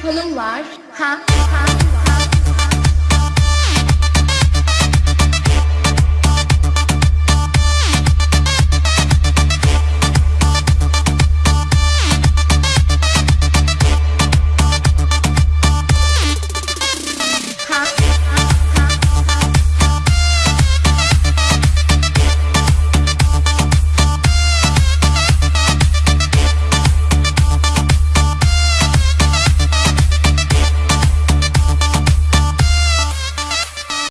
mikrofonum var. Ha ha.